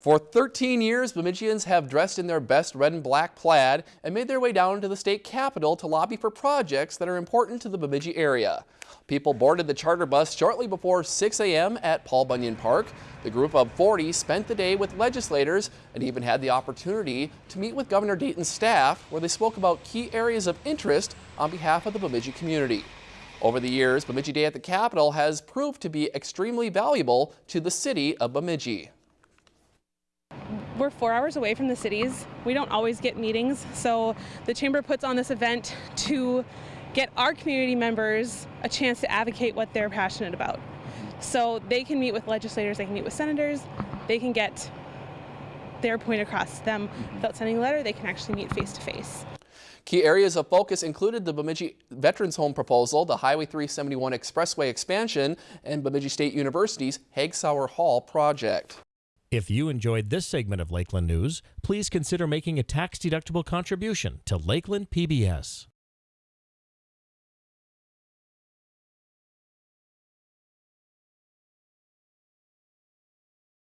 For 13 years, Bemidjians have dressed in their best red and black plaid and made their way down to the state capitol to lobby for projects that are important to the Bemidji area. People boarded the charter bus shortly before 6 a.m. at Paul Bunyan Park. The group of 40 spent the day with legislators and even had the opportunity to meet with Governor Dayton's staff where they spoke about key areas of interest on behalf of the Bemidji community. Over the years, Bemidji Day at the Capitol has proved to be extremely valuable to the city of Bemidji we're four hours away from the cities. We don't always get meetings, so the chamber puts on this event to get our community members a chance to advocate what they're passionate about. So they can meet with legislators, they can meet with senators, they can get their point across to them mm-hmm. without sending a letter, they can actually meet face to face. Key areas of focus included the Bemidji Veterans Home proposal, the Highway 371 Expressway expansion, and Bemidji State University's Hagg-Sauer Hall project. If you enjoyed this segment of Lakeland News, please consider making a tax-deductible contribution to Lakeland PBS.